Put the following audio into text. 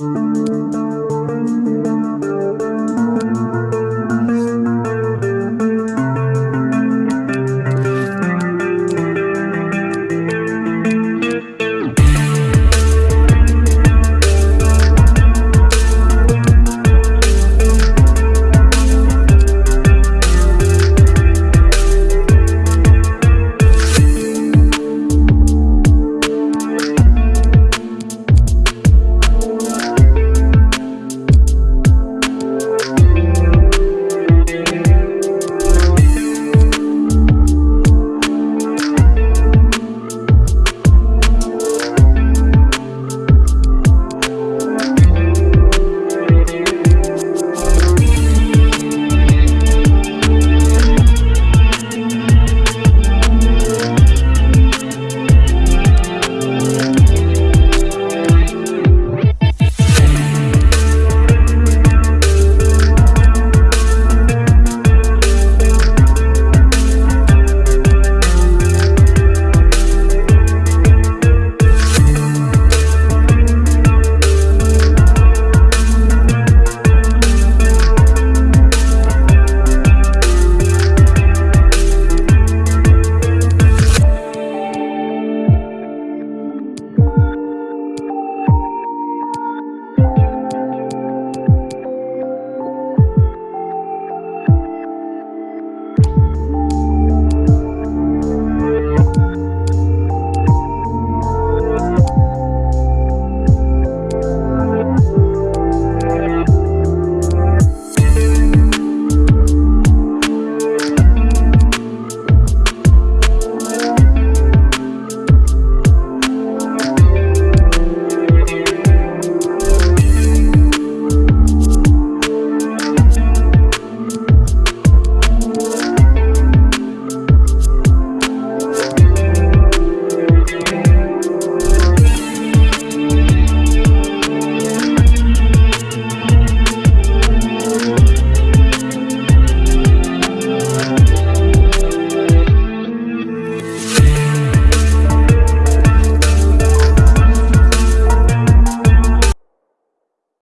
Música